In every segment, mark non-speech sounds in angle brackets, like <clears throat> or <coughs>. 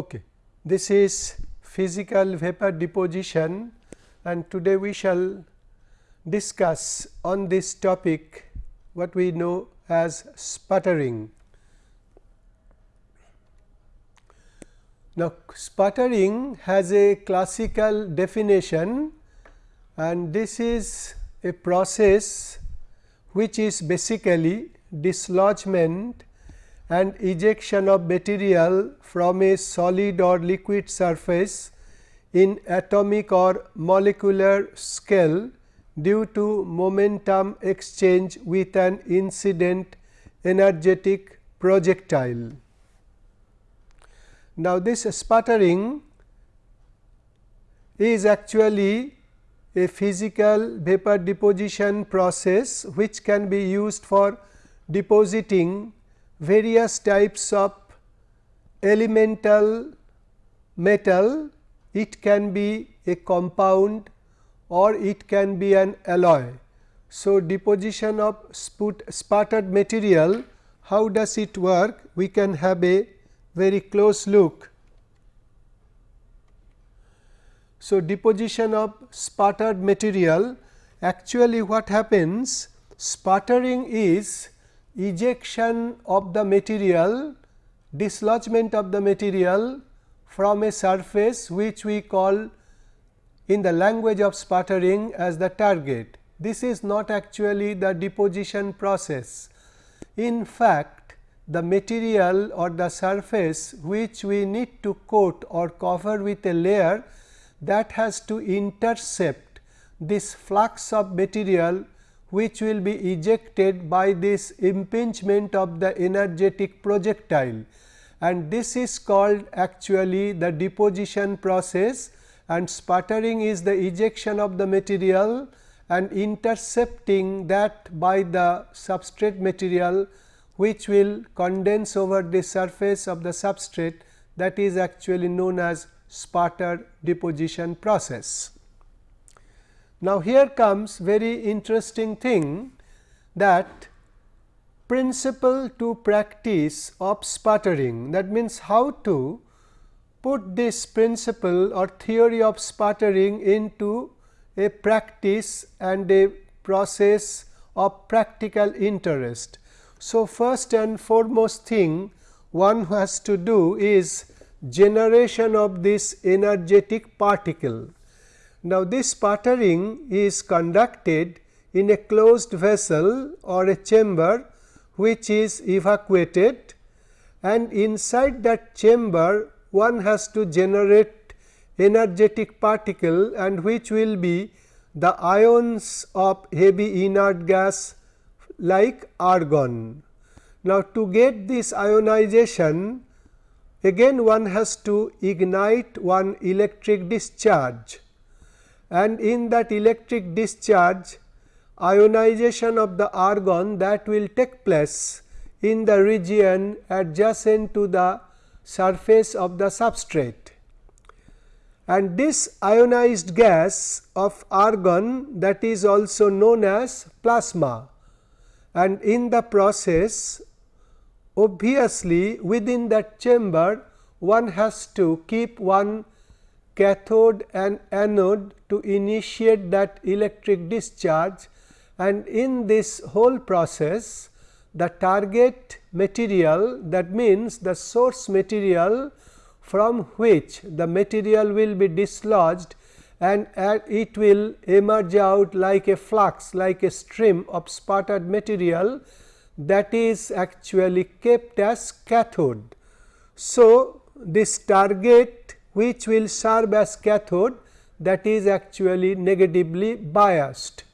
Okay. This is physical vapor deposition and today we shall discuss on this topic what we know as sputtering. Now, sputtering has a classical definition and this is a process which is basically dislodgement and ejection of material from a solid or liquid surface in atomic or molecular scale due to momentum exchange with an incident energetic projectile. Now, this sputtering is actually a physical vapor deposition process which can be used for depositing various types of elemental metal. It can be a compound or it can be an alloy. So, deposition of sputtered material how does it work? We can have a very close look. So, deposition of sputtered material actually what happens sputtering is ejection of the material dislodgement of the material from a surface which we call in the language of sputtering as the target. This is not actually the deposition process. In fact, the material or the surface which we need to coat or cover with a layer that has to intercept this flux of material which will be ejected by this impingement of the energetic projectile and this is called actually the deposition process and sputtering is the ejection of the material and intercepting that by the substrate material which will condense over the surface of the substrate that is actually known as sputter deposition process. Now, here comes very interesting thing that principle to practice of sputtering that means how to put this principle or theory of sputtering into a practice and a process of practical interest. So, first and foremost thing one has to do is generation of this energetic particle now, this sputtering is conducted in a closed vessel or a chamber which is evacuated and inside that chamber one has to generate energetic particle and which will be the ions of heavy inert gas like argon. Now, to get this ionization again one has to ignite one electric discharge and in that electric discharge ionization of the argon that will take place in the region adjacent to the surface of the substrate. And this ionized gas of argon that is also known as plasma and in the process obviously within that chamber one has to keep one cathode and anode to initiate that electric discharge and in this whole process the target material that means the source material from which the material will be dislodged and it will emerge out like a flux like a stream of sputtered material that is actually kept as cathode. So, this target which will serve as cathode that is actually negatively biased.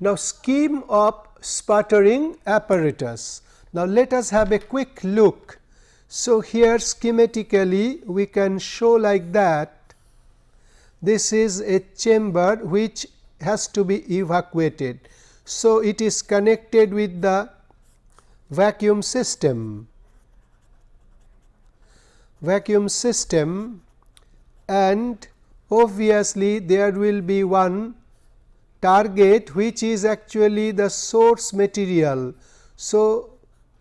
Now, scheme of sputtering apparatus. Now, let us have a quick look. So, here schematically we can show like that this is a chamber which has to be evacuated. So, it is connected with the vacuum system vacuum system and obviously there will be one target which is actually the source material. So,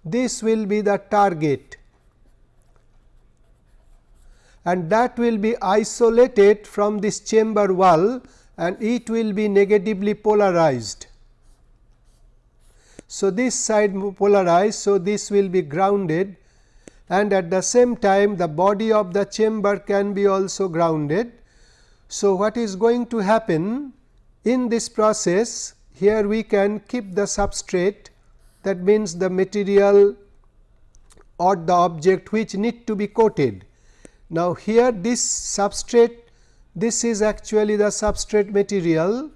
this will be the target and that will be isolated from this chamber wall and it will be negatively polarized. So, this side polarized. So, this will be grounded and at the same time the body of the chamber can be also grounded. So, what is going to happen in this process here we can keep the substrate that means the material or the object which need to be coated. Now, here this substrate this is actually the substrate material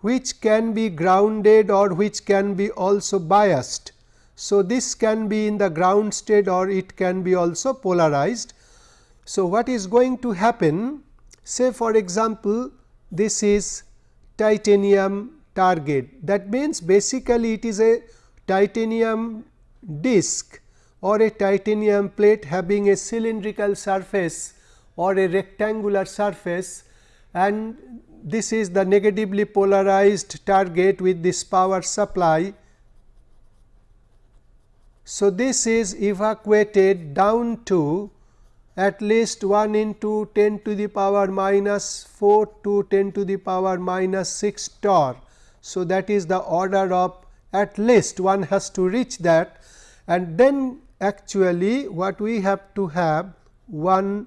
which can be grounded or which can be also biased. So, this can be in the ground state or it can be also polarized. So, what is going to happen say for example, this is titanium target that means basically it is a titanium disc or a titanium plate having a cylindrical surface or a rectangular surface and this is the negatively polarized target with this power supply. So, this is evacuated down to at least 1 into 10 to the power minus 4 to 10 to the power minus 6 torr. So, that is the order of at least one has to reach that and then actually what we have to have one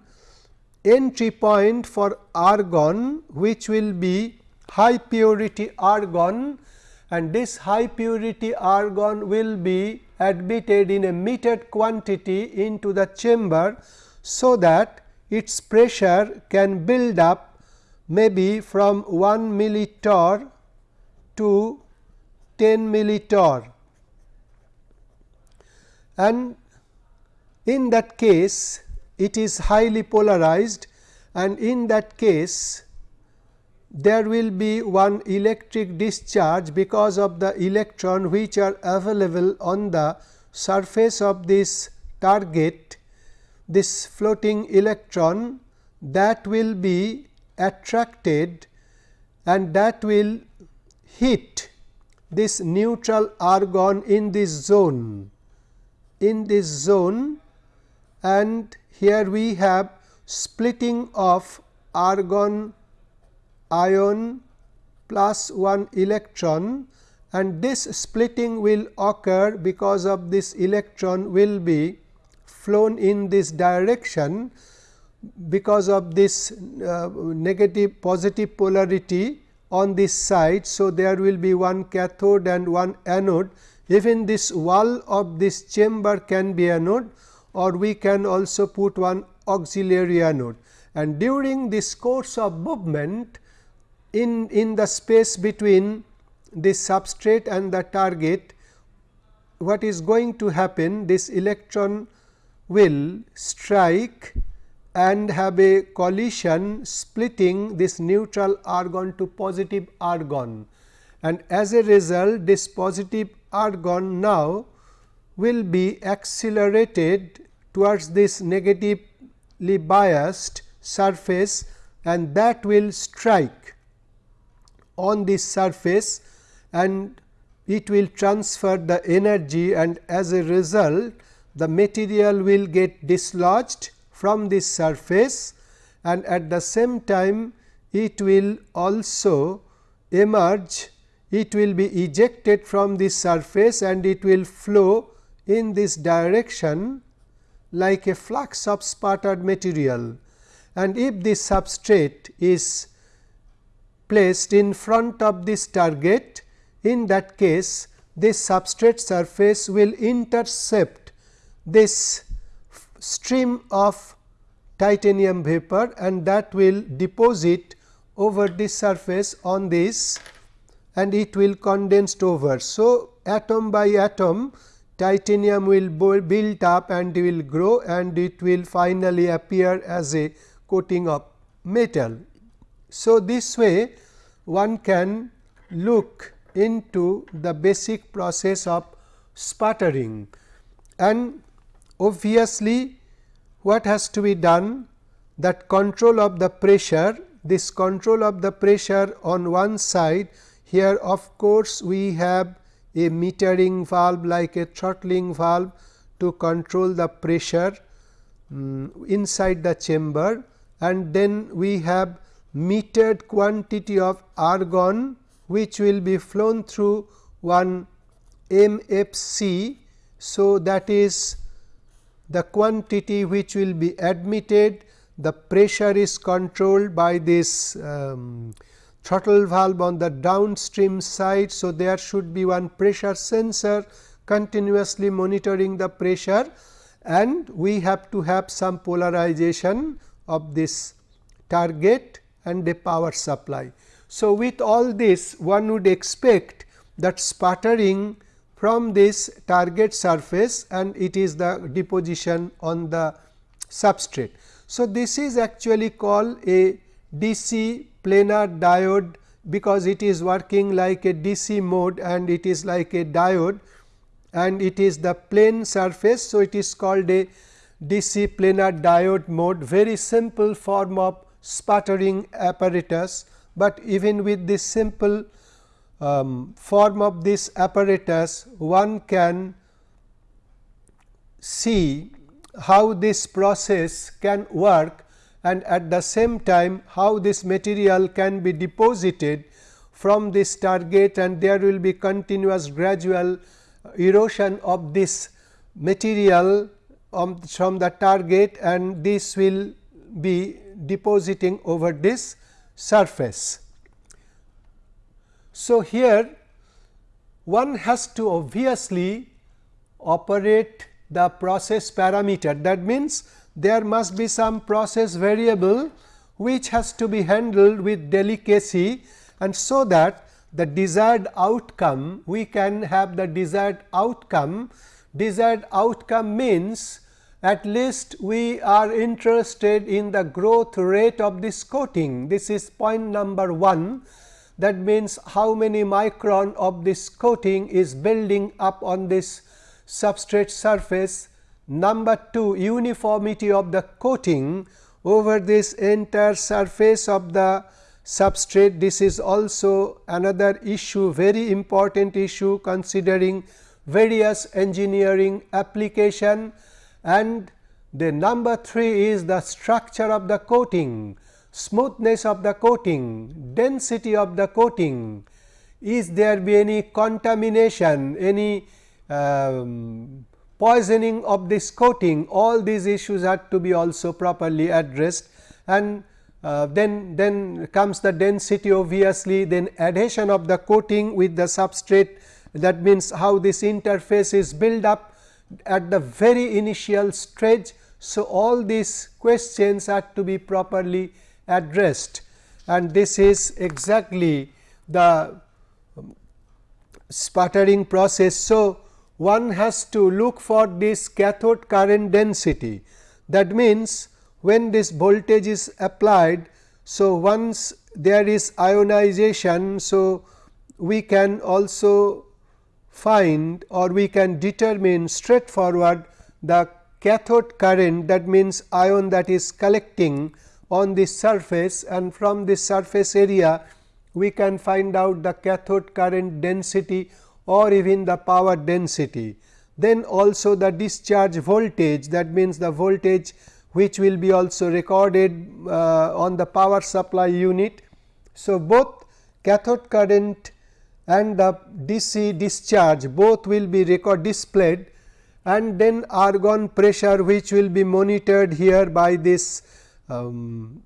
entry point for argon which will be high purity argon and this high purity argon will be admitted in a metered quantity into the chamber. So, that its pressure can build up maybe from 1 millitorr to 10 millitorr and in that case it is highly polarized and in that case there will be one electric discharge because of the electron which are available on the surface of this target this floating electron that will be attracted and that will hit this neutral argon in this zone in this zone and here we have splitting of argon ion plus 1 electron and this splitting will occur because of this electron will be flown in this direction because of this uh, negative positive polarity on this side. So, there will be one cathode and one anode even this wall of this chamber can be anode or we can also put one auxiliary anode. And during this course of movement in, in the space between this substrate and the target, what is going to happen? This electron will strike and have a collision splitting this neutral argon to positive argon. And as a result, this positive argon now will be accelerated towards this negatively biased surface and that will strike on this surface and it will transfer the energy and as a result the material will get dislodged from this surface and at the same time it will also emerge it will be ejected from this surface and it will flow in this direction like a flux of sputtered material. And if this substrate is placed in front of this target in that case this substrate surface will intercept this stream of titanium vapor and that will deposit over this surface on this and it will condensed over. So, atom by atom titanium will build up and will grow and it will finally appear as a coating of metal. So, this way one can look into the basic process of sputtering and obviously, what has to be done that control of the pressure this control of the pressure on one side here of course, we have a metering valve like a throttling valve to control the pressure um, inside the chamber and then we have metered quantity of argon which will be flown through one MFC. So, that is the quantity which will be admitted the pressure is controlled by this um, throttle valve on the downstream side. So, there should be one pressure sensor continuously monitoring the pressure and we have to have some polarization of this target and a power supply. So, with all this one would expect that sputtering from this target surface and it is the deposition on the substrate. So, this is actually called a DC planar diode because it is working like a DC mode and it is like a diode and it is the plane surface. So, it is called a DC planar diode mode very simple form of sputtering apparatus, but even with this simple um, form of this apparatus one can see how this process can work and at the same time how this material can be deposited from this target and there will be continuous gradual erosion of this material from the target and this will be depositing over this surface. So, here one has to obviously operate the process parameter that means, there must be some process variable which has to be handled with delicacy and so that the desired outcome we can have the desired outcome desired outcome means at least we are interested in the growth rate of this coating. This is point number 1 that means how many micron of this coating is building up on this substrate surface. Number 2 uniformity of the coating over this entire surface of the substrate. This is also another issue very important issue considering various engineering application and the number 3 is the structure of the coating, smoothness of the coating, density of the coating, is there be any contamination, any um, poisoning of this coating, all these issues have to be also properly addressed. And uh, then, then comes the density obviously, then adhesion of the coating with the substrate. That means how this interface is built up at the very initial stage. So, all these questions are to be properly addressed and this is exactly the um, sputtering process. So, one has to look for this cathode current density that means, when this voltage is applied. So, once there is ionization. So, we can also find or we can determine straightforward the cathode current that means ion that is collecting on this surface and from this surface area we can find out the cathode current density or even the power density. Then also the discharge voltage that means the voltage which will be also recorded uh, on the power supply unit. So, both cathode current and the DC discharge both will be record displayed and then argon pressure which will be monitored here by this um,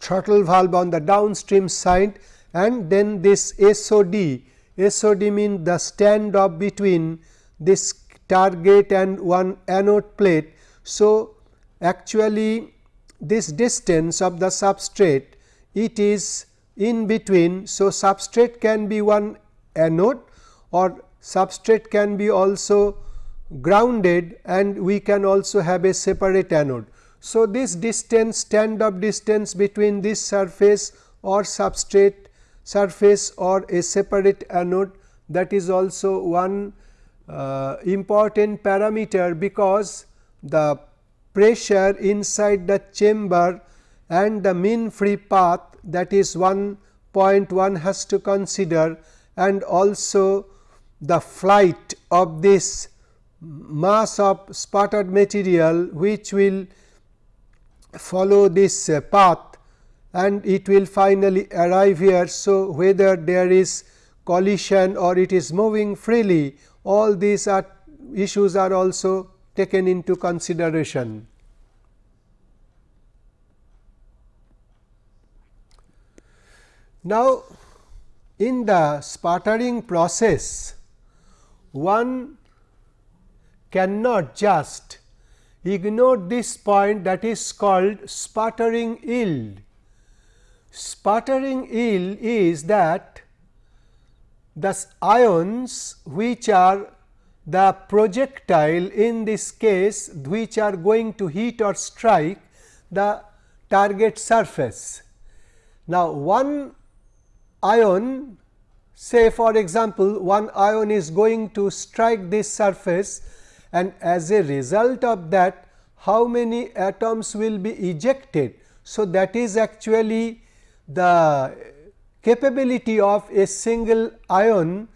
throttle valve on the downstream side and then this SOD. SOD means the standoff between this target and one anode plate. So, actually this distance of the substrate it is in between. So, substrate can be one anode or substrate can be also grounded and we can also have a separate anode. So, this distance stand up distance between this surface or substrate surface or a separate anode that is also one uh, important parameter because the pressure inside the chamber and the mean free path that is one point one has to consider and also the flight of this mass of sputtered material which will follow this uh, path and it will finally arrive here. So, whether there is collision or it is moving freely all these are issues are also taken into consideration. Now, in the sputtering process one cannot just ignore this point that is called sputtering yield. Sputtering yield is that the ions which are the projectile in this case which are going to hit or strike the target surface. Now, one ion say for example, one ion is going to strike this surface and as a result of that how many atoms will be ejected. So, that is actually the capability of a single ion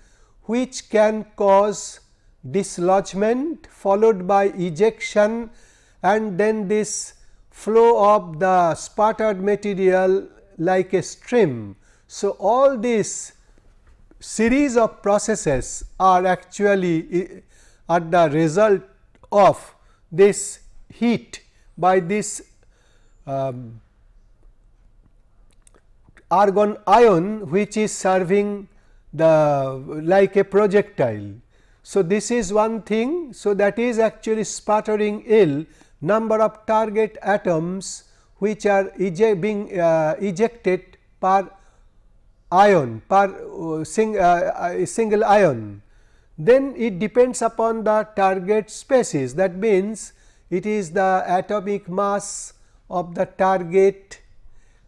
which can cause dislodgement followed by ejection and then this flow of the sputtered material like a stream. So, all these series of processes are actually are the result of this heat by this um, argon ion which is serving the like a projectile. So, this is one thing. So, that is actually sputtering yield number of target atoms which are being uh, ejected per ion per uh, sing, uh, uh, single ion. Then it depends upon the target species. That means it is the atomic mass of the target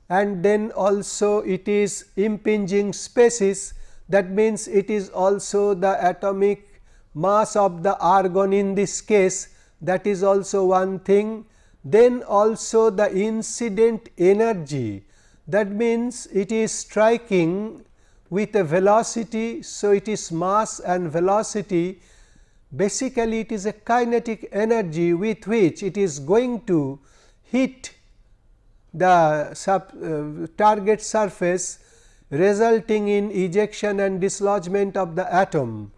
and then also it is impinging species. That means it is also the atomic mass of the argon in this case. That is also one thing. Then also the incident energy that means it is striking with a velocity. So, it is mass and velocity basically it is a kinetic energy with which it is going to hit the sub, uh, target surface resulting in ejection and dislodgement of the atom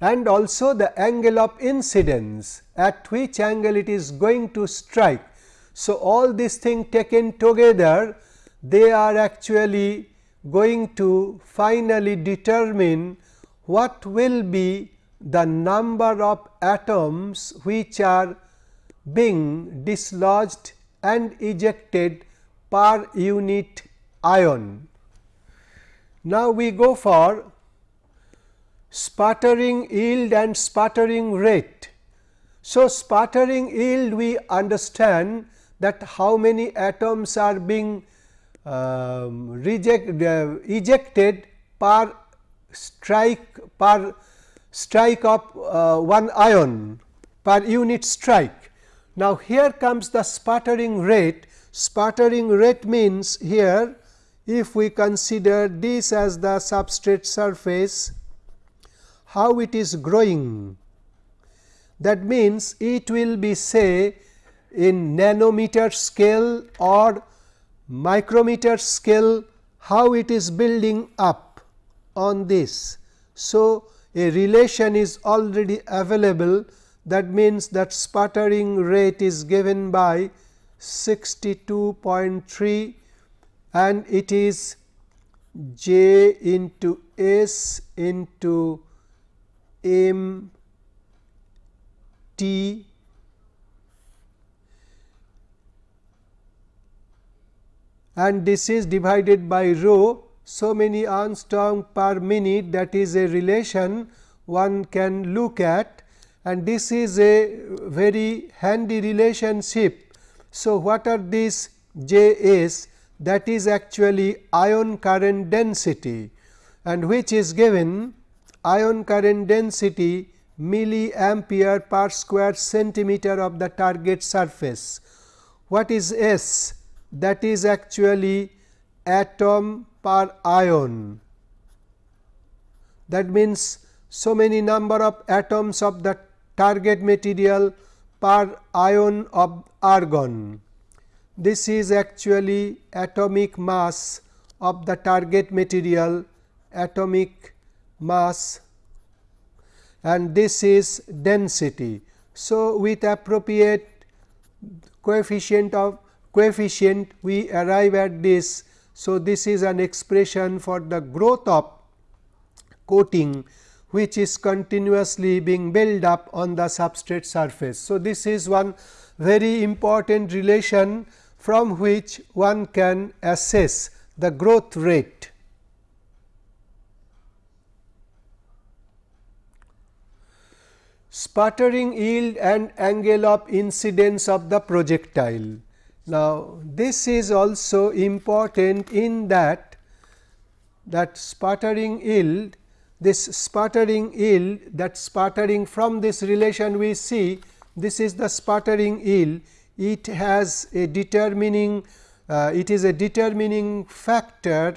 and also the angle of incidence at which angle it is going to strike. So, all these things taken together they are actually going to finally determine what will be the number of atoms which are being dislodged and ejected per unit ion. Now, we go for sputtering yield and sputtering rate. So, sputtering yield we understand that how many atoms are being um, reject uh, ejected per strike per strike of uh, one ion per unit strike. Now, here comes the sputtering rate. Sputtering rate means here if we consider this as the substrate surface, how it is growing. That means, it will be say in nanometer scale or micrometer scale how it is building up on this. So, a relation is already available that means that sputtering rate is given by 62.3 and it is j into s into m t and this is divided by rho so many angstrom per minute that is a relation one can look at and this is a very handy relationship. So, what are these J s that is actually ion current density and which is given ion current density milliampere per square centimeter of the target surface. What is S? That is actually atom per ion. That means, so many number of atoms of the target material per ion of argon. This is actually atomic mass of the target material atomic mass and this is density. So, with appropriate coefficient of coefficient we arrive at this. So, this is an expression for the growth of coating which is continuously being built up on the substrate surface. So, this is one very important relation from which one can assess the growth rate. Sputtering yield and angle of incidence of the projectile. Now, this is also important in that that sputtering yield this sputtering yield that sputtering from this relation we see this is the sputtering yield it has a determining uh, it is a determining factor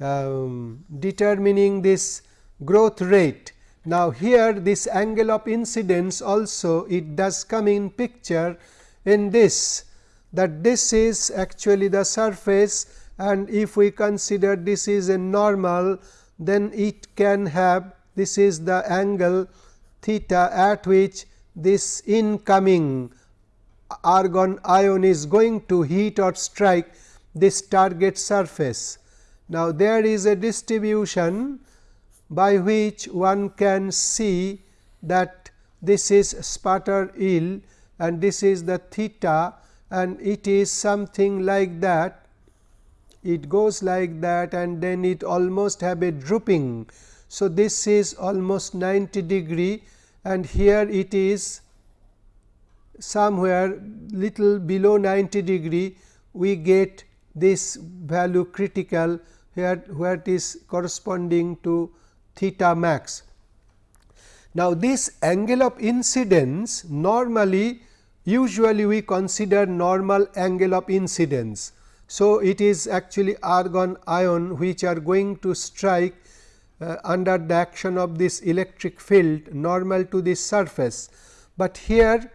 um, determining this growth rate. Now, here this angle of incidence also it does come in picture in this that this is actually the surface and if we consider this is a normal then it can have this is the angle theta at which this incoming argon ion is going to hit or strike this target surface. Now, there is a distribution by which one can see that this is sputter yield and this is the theta and it is something like that it goes like that and then it almost have a drooping. So, this is almost 90 degree and here it is somewhere little below 90 degree we get this value critical where, where it is corresponding to theta max. Now, this angle of incidence normally usually we consider normal angle of incidence. So, it is actually argon ion which are going to strike uh, under the action of this electric field normal to this surface, but here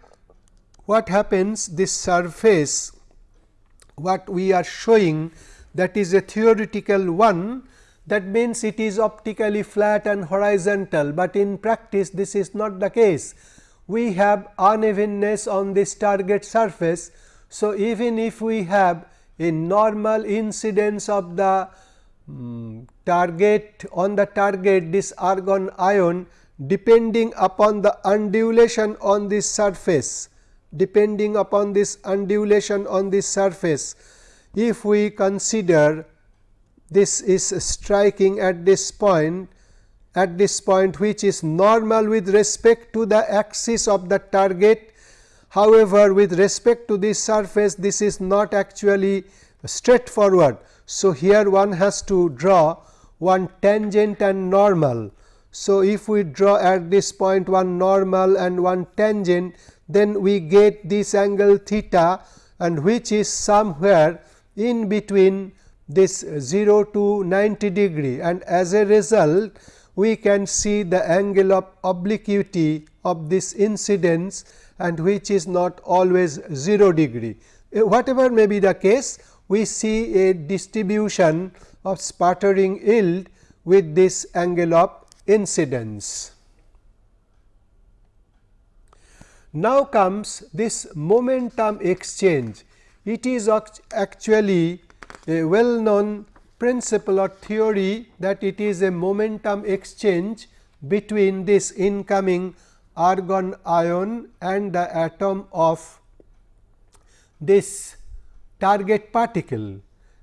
what happens this surface what we are showing that is a theoretical one that means it is optically flat and horizontal, but in practice this is not the case. We have unevenness on this target surface. So, even if we have a normal incidence of the um, target on the target this argon ion depending upon the undulation on this surface depending upon this undulation on this surface. If we consider this is striking at this point at this point which is normal with respect to the axis of the target. However, with respect to this surface this is not actually straightforward. So, here one has to draw one tangent and normal. So, if we draw at this point one normal and one tangent then we get this angle theta and which is somewhere in between this 0 to 90 degree and as a result we can see the angle of obliquity of this incidence and which is not always 0 degree. Eh, whatever may be the case we see a distribution of sputtering yield with this angle of incidence. Now comes this momentum exchange. It is actually a well known principle or theory that it is a momentum exchange between this incoming argon ion and the atom of this target particle.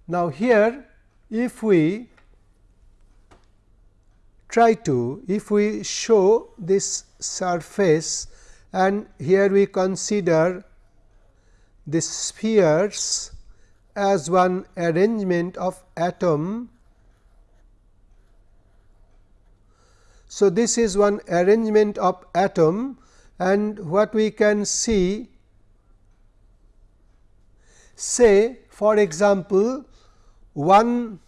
Now, here if we try to if we show this surface and here we consider the spheres as one arrangement of atom. So, this is one arrangement of atom and what we can see say for example, one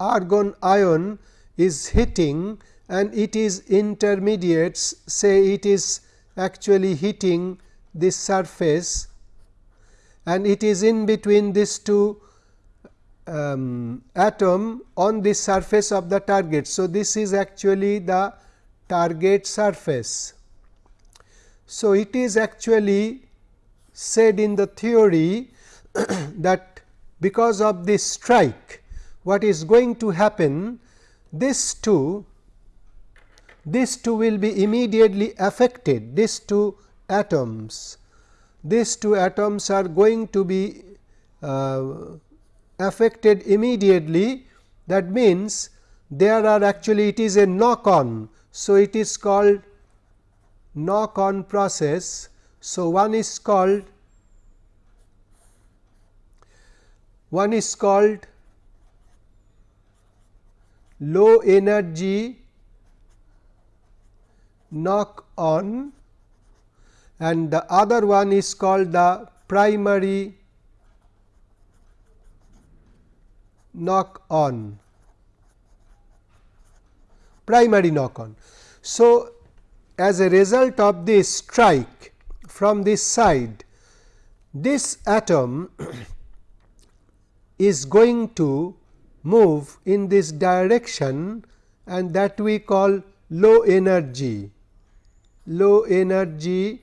argon ion is hitting and it is intermediates say it is actually hitting this surface and it is in between these two um, atom on the surface of the target. So, this is actually the target surface. So, it is actually said in the theory <coughs> that because of this strike what is going to happen this two these two will be immediately affected these two atoms these two atoms are going to be uh, affected immediately that means there are actually it is a knock on. So, it is called knock on process. So, one is called one is called low energy knock on and the other one is called the primary knock on primary knock on. So, as a result of this strike from this side this atom <clears throat> is going to move in this direction and that we call low energy low energy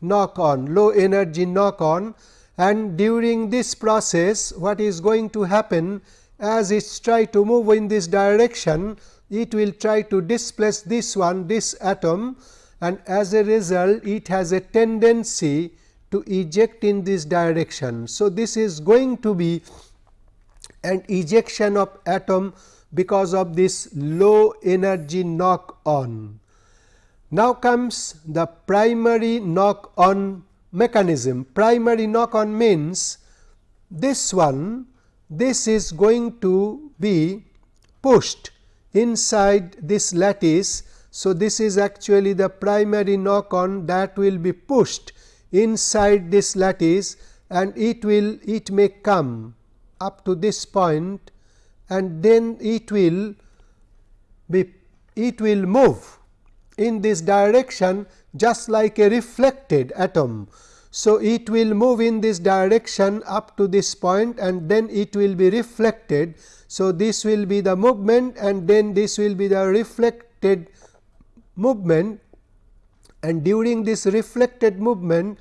knock on low energy knock on and during this process what is going to happen as it try to move in this direction it will try to displace this one this atom and as a result it has a tendency to eject in this direction. So, this is going to be an ejection of atom because of this low energy knock on. Now comes the primary knock on mechanism. Primary knock on means this one this is going to be pushed inside this lattice. So, this is actually the primary knock on that will be pushed inside this lattice and it will it may come up to this point and then it will be it will move in this direction just like a reflected atom. So, it will move in this direction up to this point and then it will be reflected. So, this will be the movement and then this will be the reflected movement and during this reflected movement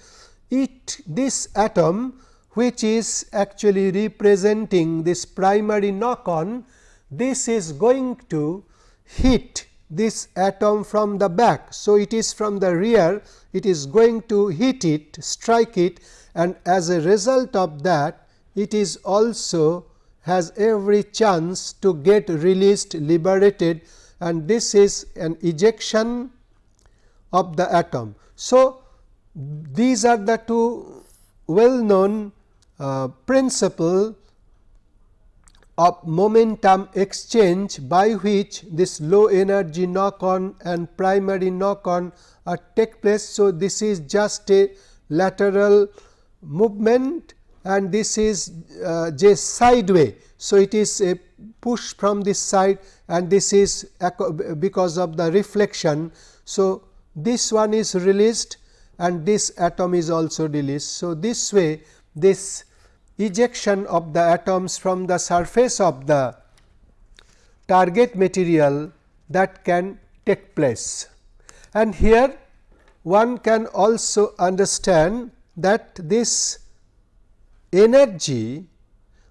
it this atom which is actually representing this primary knock on this is going to hit this atom from the back. So, it is from the rear it is going to hit it strike it and as a result of that it is also has every chance to get released liberated and this is an ejection of the atom. So, these are the two well known uh, principle of momentum exchange by which this low energy knock on and primary knock on are take place. So, this is just a lateral movement and this is uh, just sideway. So, it is a push from this side and this is because of the reflection. So, this one is released and this atom is also released. So, this way this ejection of the atoms from the surface of the target material that can take place. And here one can also understand that this energy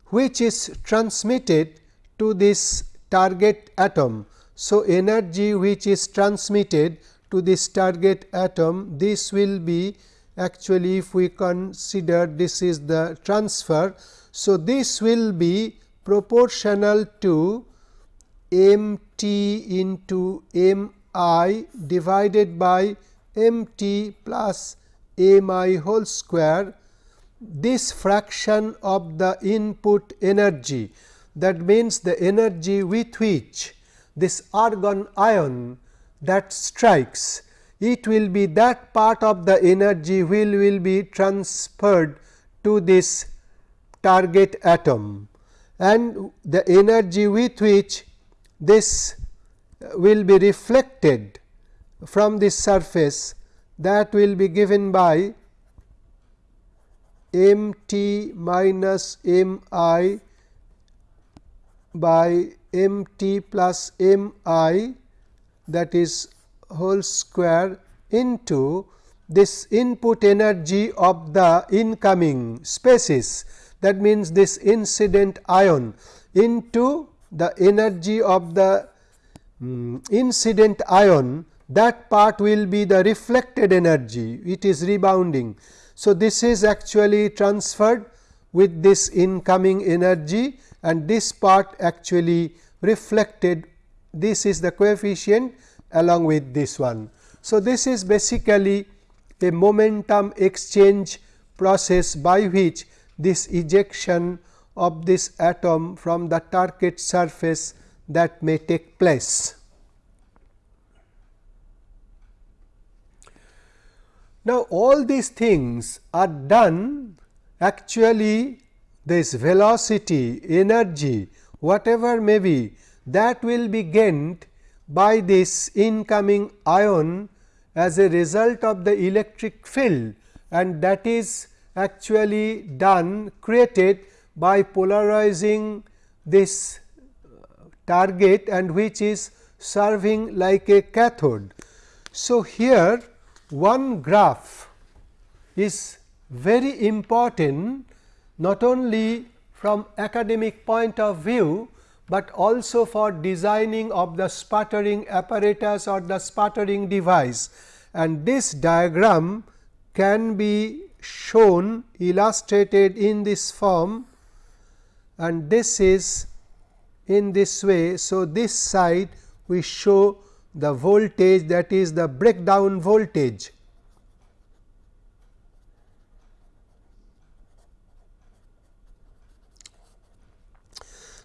which is transmitted to this target atom. So, energy which is transmitted to this target atom this will be actually if we consider this is the transfer. So, this will be proportional to m t into m i divided by m t plus m i whole square this fraction of the input energy that means the energy with which this argon ion that strikes it will be that part of the energy will, will be transferred to this target atom. And the energy with which this uh, will be reflected from this surface that will be given by m t minus m i by m t plus m i that is whole square into this input energy of the incoming species that means this incident ion into the energy of the um, incident ion that part will be the reflected energy. It is rebounding. So, this is actually transferred with this incoming energy and this part actually reflected. This is the coefficient along with this one. So, this is basically a momentum exchange process by which this ejection of this atom from the target surface that may take place. Now, all these things are done actually this velocity, energy whatever may be that will be gained by this incoming ion as a result of the electric field and that is actually done created by polarizing this target and which is serving like a cathode. So, here one graph is very important not only from academic point of view, but also for designing of the sputtering apparatus or the sputtering device and this diagram can be shown illustrated in this form and this is in this way. So, this side we show the voltage that is the breakdown voltage.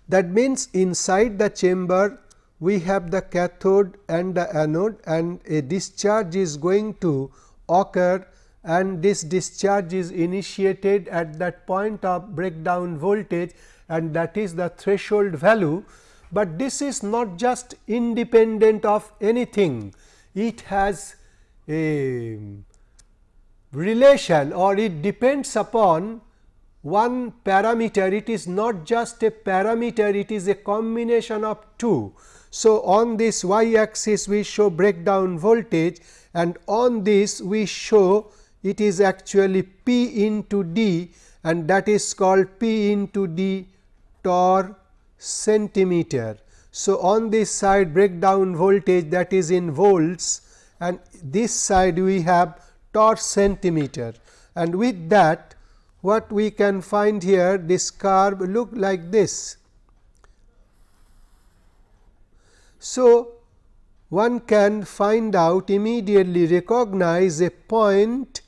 That means, inside the chamber we have the cathode and the anode and a discharge is going to occur and this discharge is initiated at that point of breakdown voltage and that is the threshold value. But this is not just independent of anything, it has a relation or it depends upon one parameter, it is not just a parameter, it is a combination of two. So, on this y axis we show breakdown voltage and on this we show it is actually P into D and that is called P into D torr centimeter. So, on this side breakdown voltage that is in volts and this side we have torr centimeter and with that what we can find here this curve look like this. So, one can find out immediately recognize a point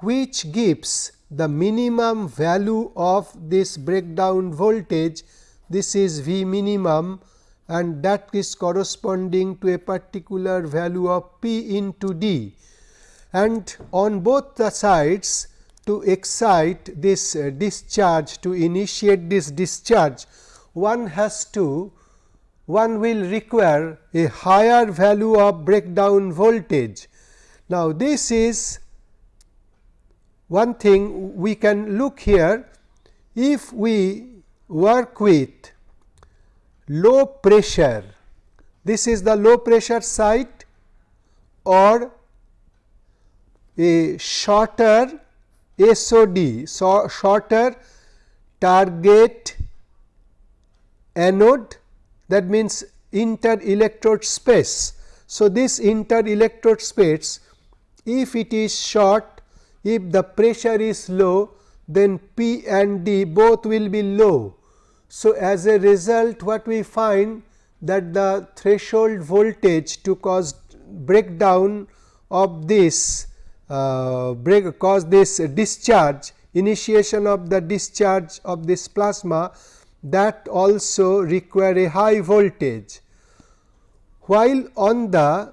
which gives the minimum value of this breakdown voltage this is V minimum and that is corresponding to a particular value of P into D. And on both the sides to excite this uh, discharge to initiate this discharge one has to one will require a higher value of breakdown voltage. Now, this is one thing we can look here if we work with low pressure. This is the low pressure site or a shorter SOD, so shorter target anode that means inter electrode space. So, this inter electrode space if it is short if the pressure is low then P and D both will be low. So, as a result what we find that the threshold voltage to cause breakdown of this uh, break cause this discharge initiation of the discharge of this plasma that also require a high voltage. While on the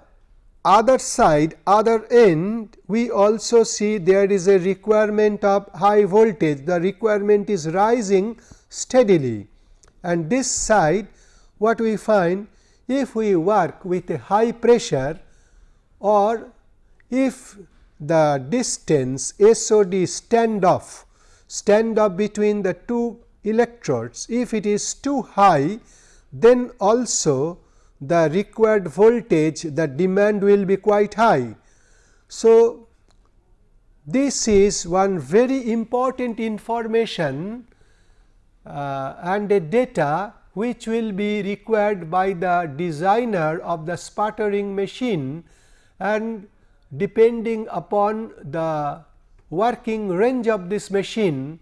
other side other end we also see there is a requirement of high voltage the requirement is rising steadily and this side what we find if we work with a high pressure or if the distance SOD standoff. Standoff between the two electrodes. If it is too high then also the required voltage the demand will be quite high. So, this is one very important information uh, and a data which will be required by the designer of the sputtering machine. And depending upon the working range of this machine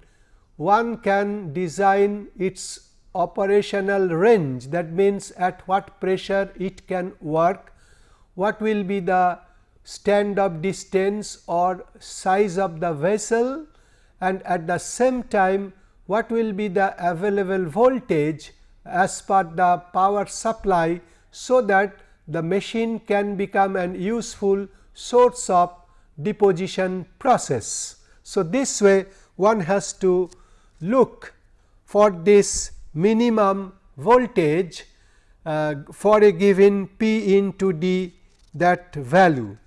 one can design its operational range that means at what pressure it can work, what will be the stand up distance or size of the vessel and at the same time what will be the available voltage as per the power supply. So, that the machine can become an useful source of deposition process. So, this way one has to look for this minimum voltage uh, for a given P into D that value.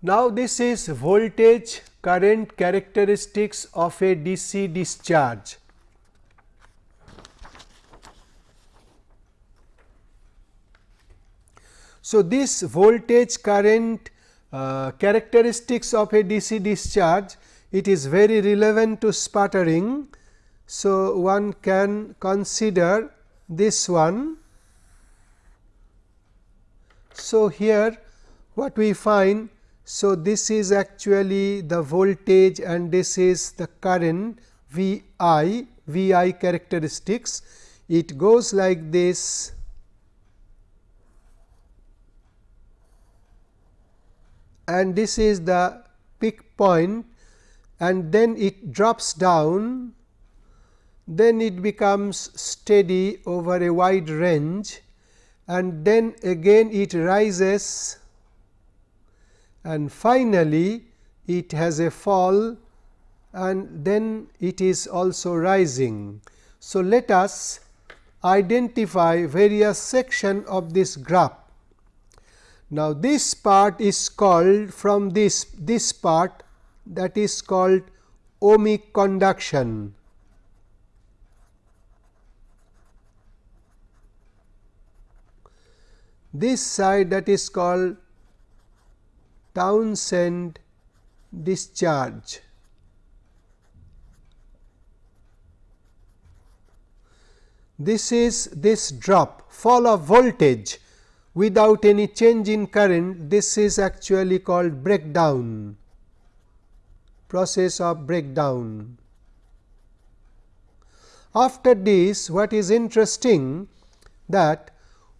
Now, this is voltage current characteristics of a DC discharge. So, this voltage current uh, characteristics of a DC discharge it is very relevant to sputtering. So, one can consider this one. So, here what we find so, this is actually the voltage and this is the current V i, V i characteristics. It goes like this. And this is the peak point. And then it drops down. Then it becomes steady over a wide range. And then again it rises and finally, it has a fall and then it is also rising. So, let us identify various section of this graph. Now, this part is called from this this part that is called ohmic conduction. This side that is called Townsend discharge. This is this drop fall of voltage without any change in current this is actually called breakdown process of breakdown. After this what is interesting that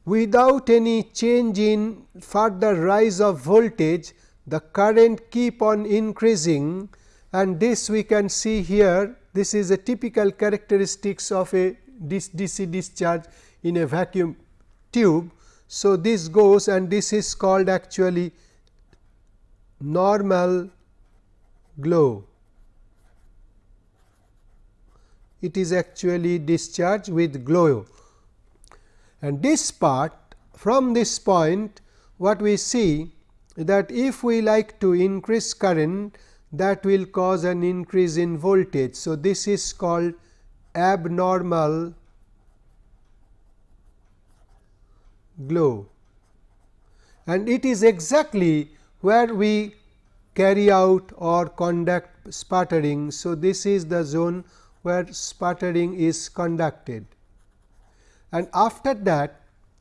without any change in further rise of voltage the current keep on increasing and this we can see here this is a typical characteristics of a DC discharge in a vacuum tube. So, this goes and this is called actually normal glow. It is actually discharge with glow and this part from this point what we see that if we like to increase current that will cause an increase in voltage. So, this is called abnormal glow and it is exactly where we carry out or conduct sputtering. So, this is the zone where sputtering is conducted and after that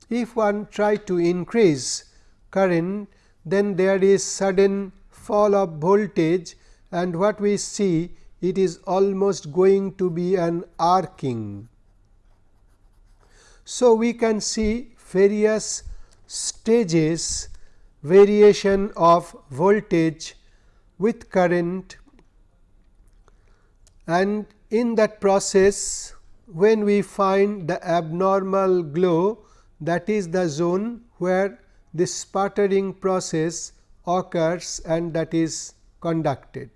if one try to increase current then there is sudden fall of voltage and what we see it is almost going to be an arcing. So, we can see various stages variation of voltage with current and in that process when we find the abnormal glow that is the zone where this sputtering process occurs and that is conducted.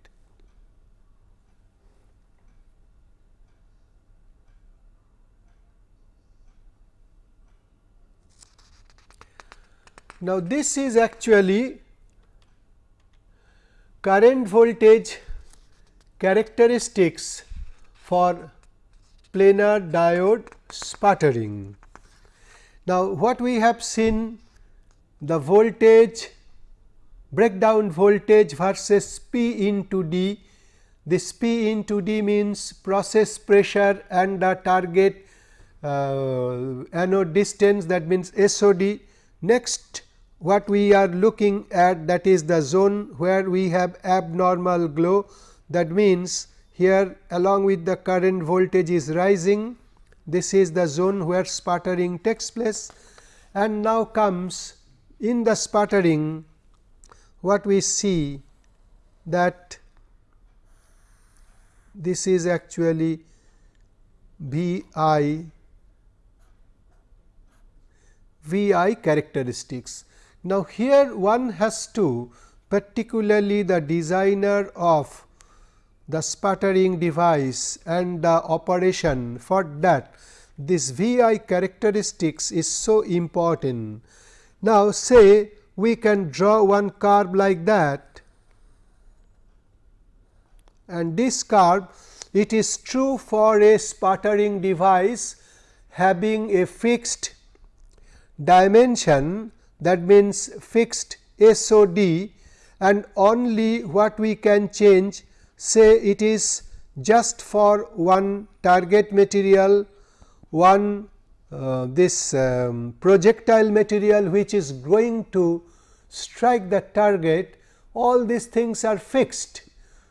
Now, this is actually current voltage characteristics for planar diode sputtering. Now, what we have seen the voltage breakdown voltage versus P into D. This P into D means process pressure and the target uh, anode distance that means SOD. Next what we are looking at that is the zone where we have abnormal glow that means here along with the current voltage is rising this is the zone where sputtering takes place and now comes in the sputtering what we see that this is actually V i V i characteristics now, here one has to particularly the designer of the sputtering device and the operation for that this V i characteristics is so important. Now, say we can draw one curve like that. And this curve it is true for a sputtering device having a fixed dimension that means fixed SOD and only what we can change say it is just for one target material, one uh, this um, projectile material which is going to strike the target all these things are fixed.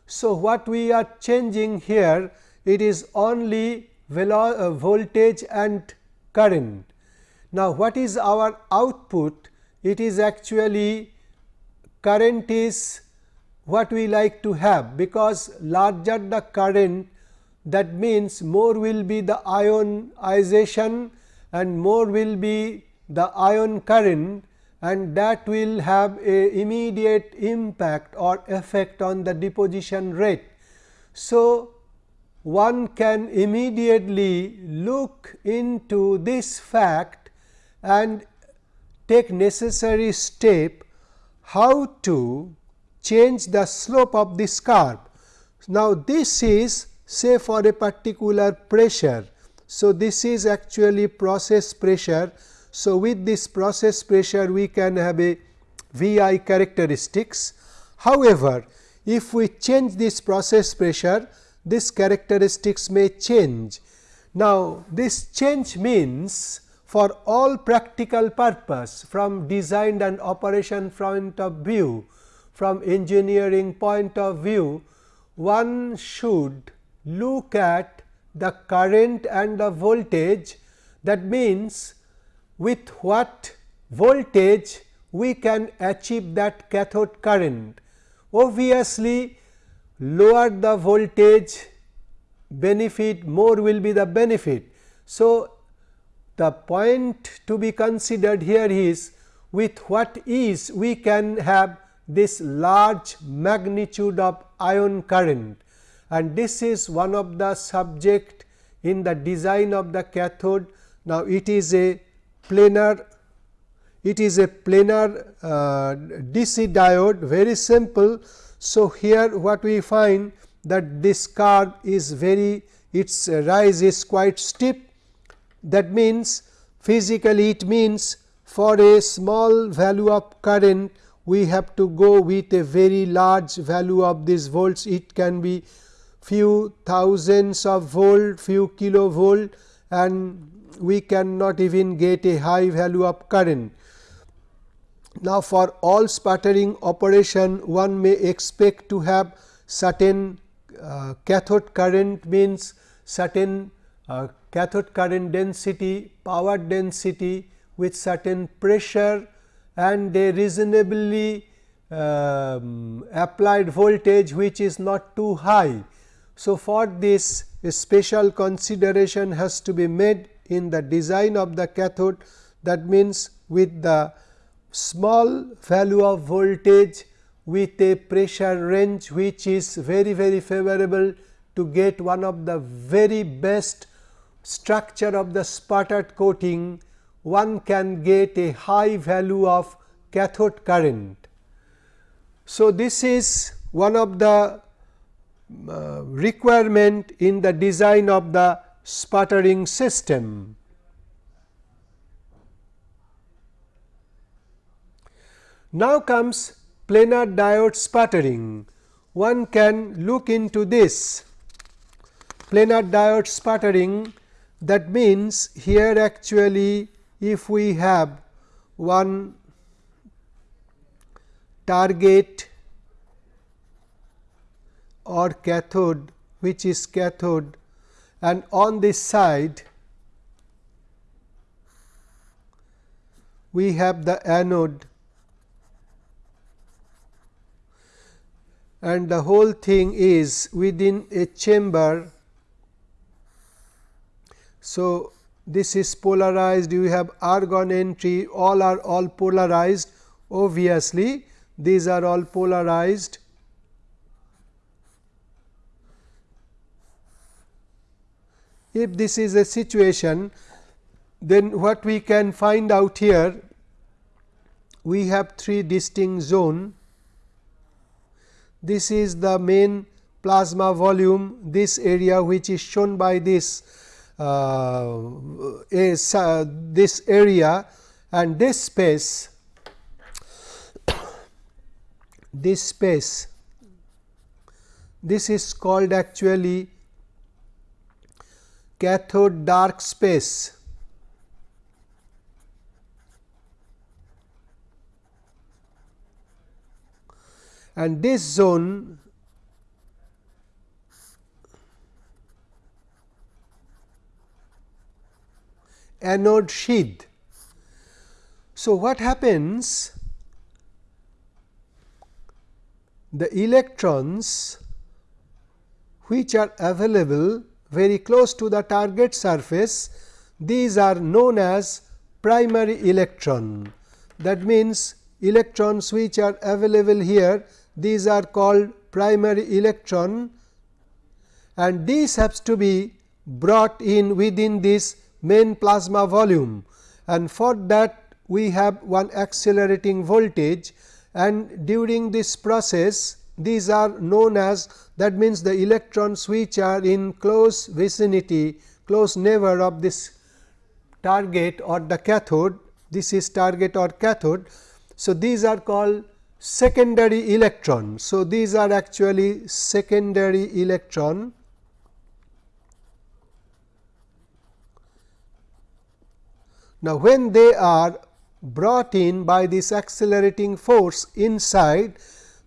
So, what we are changing here it is only uh, voltage and current. Now, what is our output it is actually current is what we like to have because larger the current that means more will be the ionization and more will be the ion current and that will have a immediate impact or effect on the deposition rate. So, one can immediately look into this fact and take necessary step how to change the slope of this curve. Now, this is say for a particular pressure. So, this is actually process pressure. So, with this process pressure we can have a Vi characteristics. However, if we change this process pressure this characteristics may change. Now, this change means for all practical purpose from design and operation point of view, from engineering point of view, one should look at the current and the voltage that means with what voltage we can achieve that cathode current. Obviously, lower the voltage benefit more will be the benefit. So, the point to be considered here is with what ease we can have this large magnitude of ion current and this is one of the subject in the design of the cathode. Now, it is a planar it is a planar uh, DC diode very simple. So, here what we find that this curve is very its rise is quite steep that means physically it means for a small value of current we have to go with a very large value of these volts it can be few thousands of volt few kilovolt and we cannot even get a high value of current. Now, for all sputtering operation one may expect to have certain uh, cathode current means certain uh, cathode current density, power density with certain pressure and a reasonably um, applied voltage which is not too high. So, for this special consideration has to be made in the design of the cathode that means with the small value of voltage with a pressure range which is very very favorable to get one of the very best structure of the sputtered coating one can get a high value of cathode current. So, this is one of the uh, requirement in the design of the sputtering system. Now comes planar diode sputtering. One can look into this planar diode sputtering that means here actually if we have one target or cathode which is cathode and on this side we have the anode. And the whole thing is within a chamber. So, this is polarized. You have argon entry. All are all polarized. Obviously these are all polarized if this is a situation then what we can find out here we have three distinct zone. This is the main plasma volume this area which is shown by this uh, is uh, this area and this space. <coughs> This space this is called actually cathode dark space. And this zone anode sheath. So, what happens? The electrons which are available very close to the target surface these are known as primary electron. That means, electrons which are available here. These are called primary electron. And these have to be brought in within this main plasma volume. And for that we have one accelerating voltage. And during this process these are known as that means the electrons which are in close vicinity close neighbor of this target or the cathode this is target or cathode. So, these are called secondary electron. So, these are actually secondary electron Now, when they are brought in by this accelerating force inside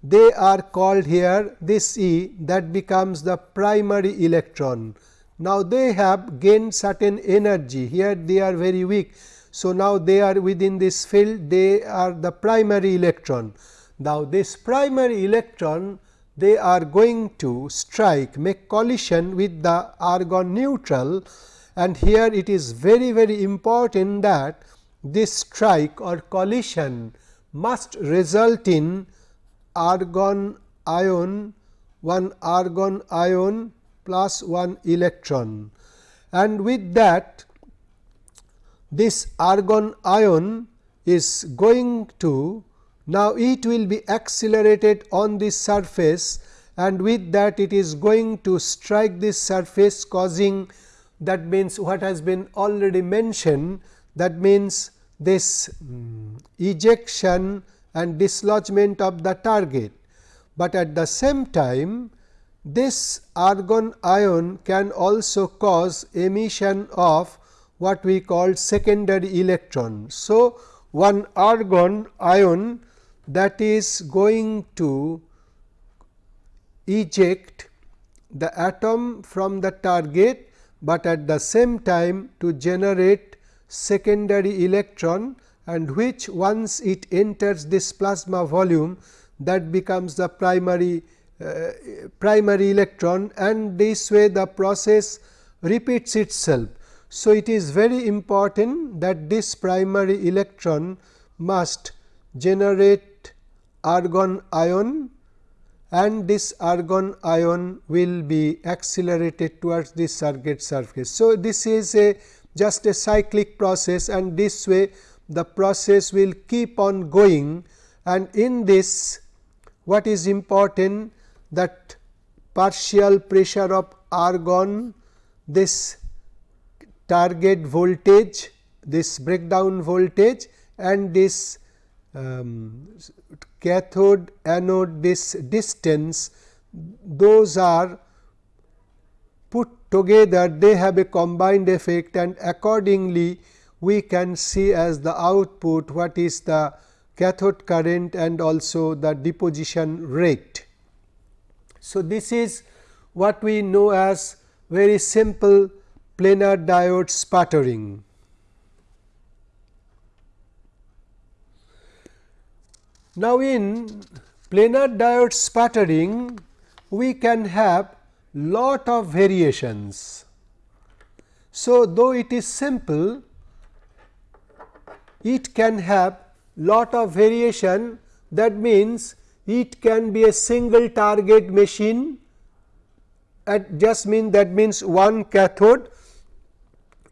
they are called here this E that becomes the primary electron. Now, they have gained certain energy here they are very weak. So, now they are within this field they are the primary electron. Now, this primary electron they are going to strike make collision with the argon neutral and here it is very very important that this strike or collision must result in argon ion 1 argon ion plus 1 electron. And with that this argon ion is going to now it will be accelerated on this surface and with that it is going to strike this surface causing that means what has been already mentioned that means this um, ejection and dislodgement of the target, but at the same time this argon ion can also cause emission of what we call secondary electron. So, one argon ion that is going to eject the atom from the target, but at the same time to generate secondary electron and which once it enters this plasma volume that becomes the primary uh, primary electron and this way the process repeats itself. So, it is very important that this primary electron must generate argon ion and this argon ion will be accelerated towards this target surface. So, this is a just a cyclic process and this way the process will keep on going. And in this what is important that partial pressure of argon this target voltage this breakdown voltage and this um, cathode anode this distance those are put together they have a combined effect and accordingly we can see as the output what is the cathode current and also the deposition rate. So, this is what we know as very simple planar diode sputtering. Now, in planar diode sputtering we can have lot of variations. So, though it is simple it can have lot of variation. That means it can be a single target machine. At just mean that means one cathode.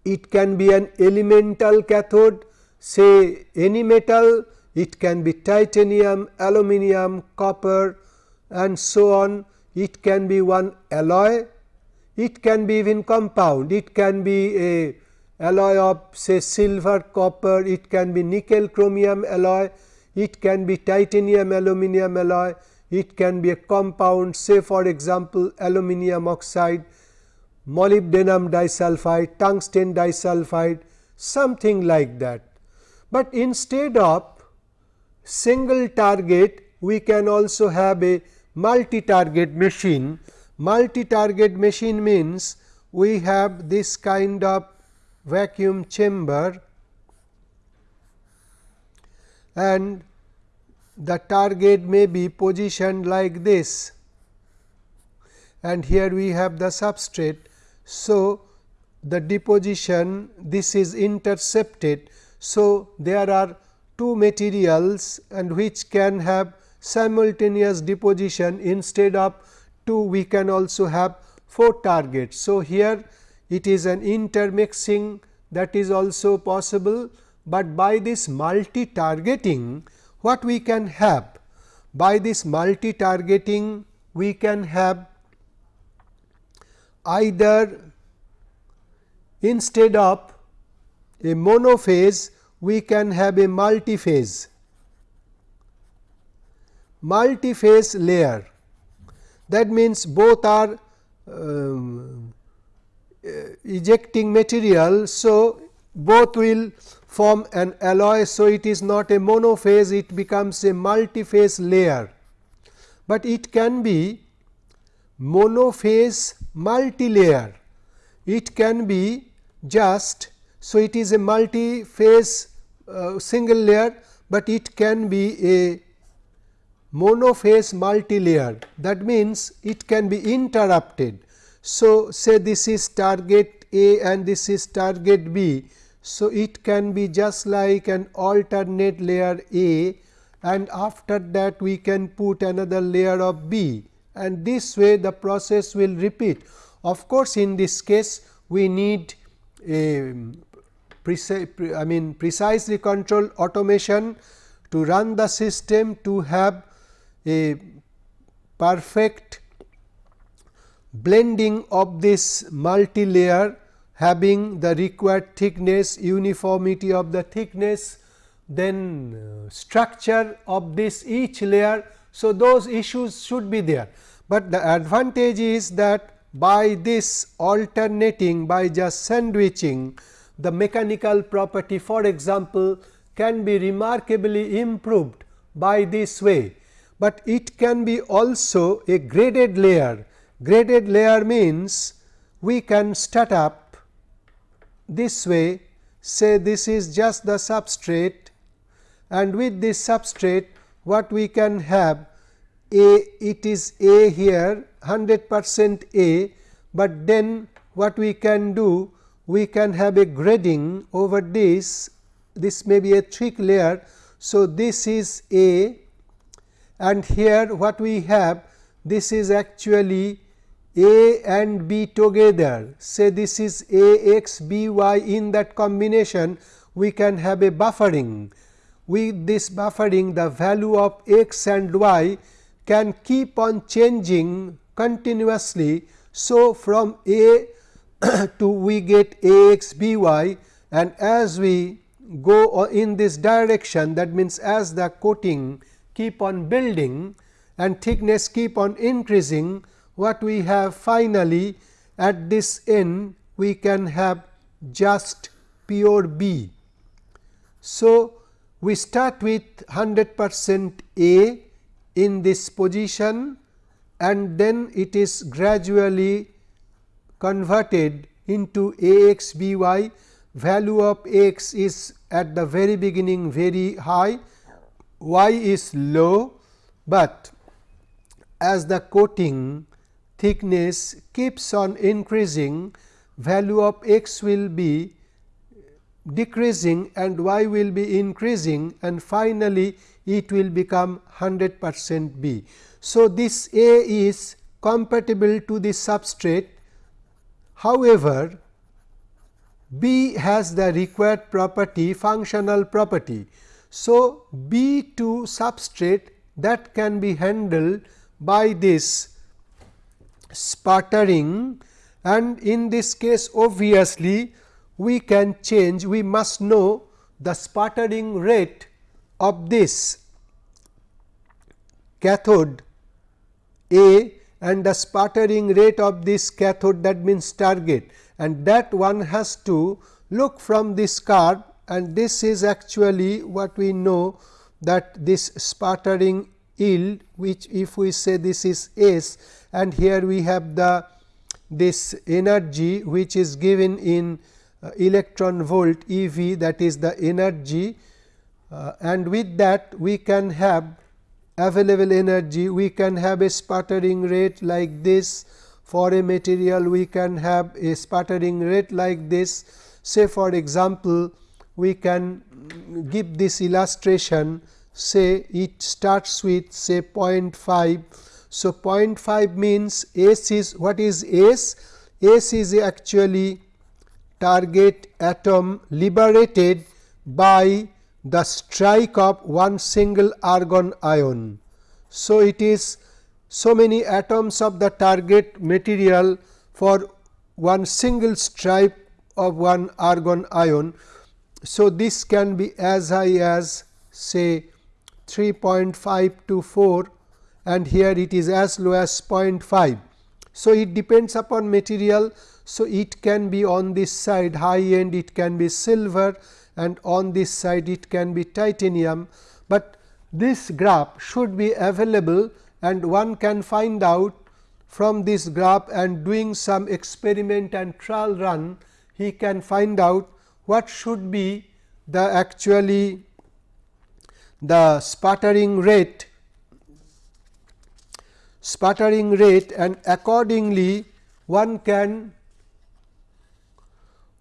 It can be an elemental cathode say any metal. It can be titanium, aluminum, copper and so on. It can be one alloy, it can be even compound, it can be a alloy of say silver, copper, it can be nickel chromium alloy, it can be titanium aluminum alloy, it can be a compound say for example, aluminum oxide, molybdenum disulfide, tungsten disulfide something like that. But instead of single target we can also have a multi target machine. Multi target machine means we have this kind of vacuum chamber and the target may be positioned like this and here we have the substrate. So, the deposition this is intercepted. So, there are two materials and which can have simultaneous deposition instead of two we can also have four targets. So, here it is an intermixing that is also possible, but by this multi targeting what we can have? By this multi targeting we can have either instead of a monophase we can have a multi-phase multi-phase layer that means both are um, ejecting material. So, both will form an alloy. So, it is not a monophase it becomes a multi-phase layer, but it can be monophase multi-layer it can be just. So, it is a multi-phase uh, single layer, but it can be a monophase multi-layer that means, it can be interrupted. So, say this is target A and this is target B. So, it can be just like an alternate layer A and after that we can put another layer of B and this way the process will repeat. Of course, in this case we need um, a I mean precisely controlled automation to run the system to have a perfect blending of this multi layer having the required thickness, uniformity of the thickness, then uh, structure of this each layer. So, those issues should be there, but the advantage is that by this alternating by just sandwiching the mechanical property for example, can be remarkably improved by this way, but it can be also a graded layer. Graded layer means we can start up this way say this is just the substrate and with this substrate what we can have a it is a here 100 percent a, but then what we can do we can have a grading over this, this may be a thick layer. So, this is A and here what we have this is actually a and b together say this is a x b y in that combination we can have a buffering. With this buffering the value of x and y can keep on changing continuously. So, from a <coughs> to we get a x b y and as we go in this direction that means as the coating keep on building and thickness keep on increasing what we have finally at this end we can have just pure B. So, we start with 100 percent A in this position and then it is gradually converted into A x B y value of x is at the very beginning very high, y is low, but as the coating thickness keeps on increasing value of x will be decreasing and y will be increasing and finally, it will become 100 percent B. So, this A is compatible to the substrate. However, B has the required property functional property. So, B to substrate that can be handled by this sputtering and in this case obviously we can change we must know the sputtering rate of this cathode A and the sputtering rate of this cathode that means target. And that one has to look from this curve and this is actually what we know that this sputtering yield which if we say this is S and here we have the this energy which is given in uh, electron volt EV that is the energy uh, and with that we can have available energy. We can have a sputtering rate like this. For a material we can have a sputtering rate like this. Say for example we can give this illustration say it starts with say 0.5. So, 0.5 means S is what is S? S is actually target atom liberated by the strike of one single argon ion. So, it is so many atoms of the target material for one single strike of one argon ion. So, this can be as high as say 3.5 to 4 and here it is as low as 0.5. So, it depends upon material. So, it can be on this side high end it can be silver and on this side it can be titanium, but this graph should be available and one can find out from this graph and doing some experiment and trial run he can find out what should be the actually the sputtering rate sputtering rate and accordingly one can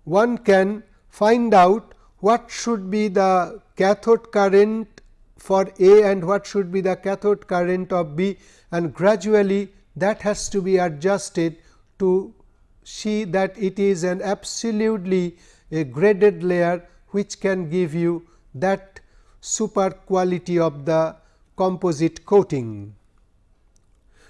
one can find out what should be the cathode current for A and what should be the cathode current of B and gradually that has to be adjusted to see that it is an absolutely a graded layer which can give you that super quality of the composite coating.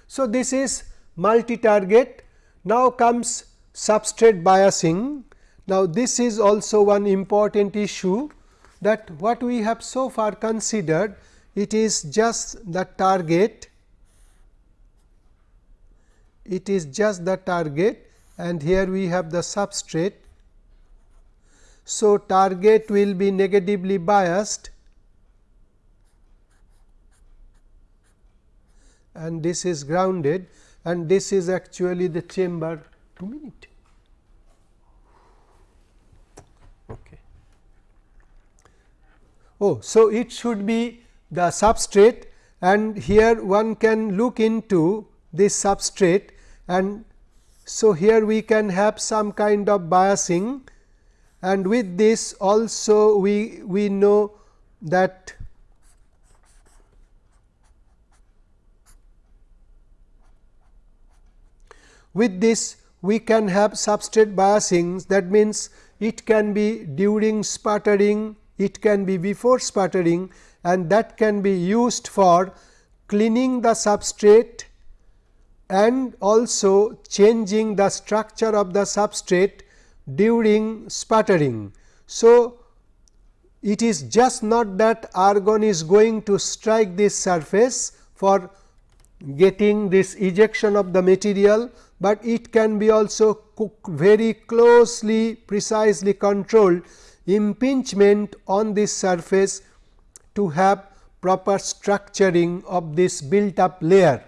So, this is multi target. Now, comes substrate biasing. Now, this is also one important issue that what we have so far considered it is just the target it is just the target and here we have the substrate. So, target will be negatively biased and this is grounded and this is actually the chamber 2 minute. Okay. Oh, so it should be the substrate and here one can look into this substrate and so here we can have some kind of biasing and with this also we we know that With this we can have substrate biasing that means, it can be during sputtering, it can be before sputtering and that can be used for cleaning the substrate and also changing the structure of the substrate during sputtering. So, it is just not that argon is going to strike this surface for getting this ejection of the material, but it can be also very closely precisely controlled impingement on this surface to have proper structuring of this built up layer.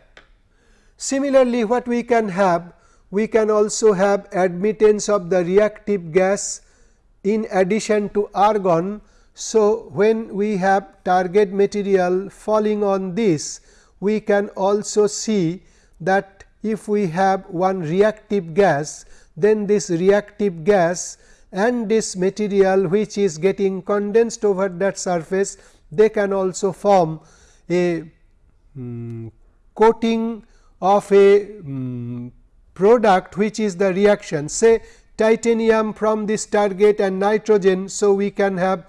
Similarly, what we can have? We can also have admittance of the reactive gas in addition to argon. So, when we have target material falling on this, we can also see that if we have one reactive gas, then this reactive gas and this material which is getting condensed over that surface, they can also form a um, coating of a um, product which is the reaction say titanium from this target and nitrogen. So, we can have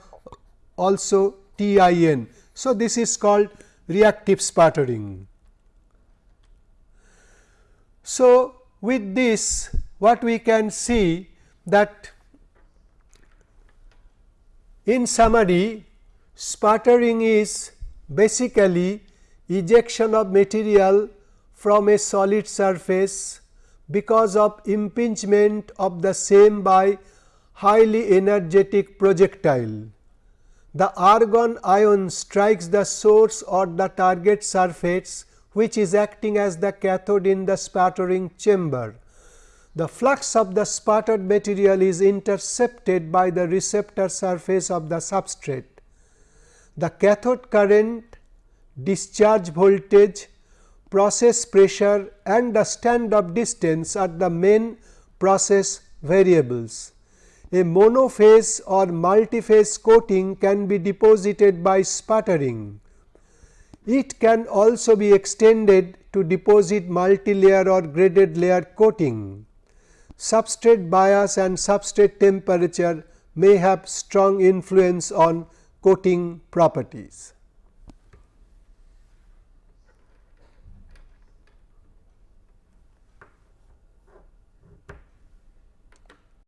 also TIN. So, this is called reactive sputtering. So, with this what we can see that in summary sputtering is basically ejection of material from a solid surface because of impingement of the same by highly energetic projectile. The argon ion strikes the source or the target surface which is acting as the cathode in the sputtering chamber. The flux of the sputtered material is intercepted by the receptor surface of the substrate. The cathode current, discharge voltage, process pressure and the stand off distance are the main process variables. A monophase or multiphase coating can be deposited by sputtering. It can also be extended to deposit multilayer or graded layer coating. Substrate bias and substrate temperature may have strong influence on coating properties.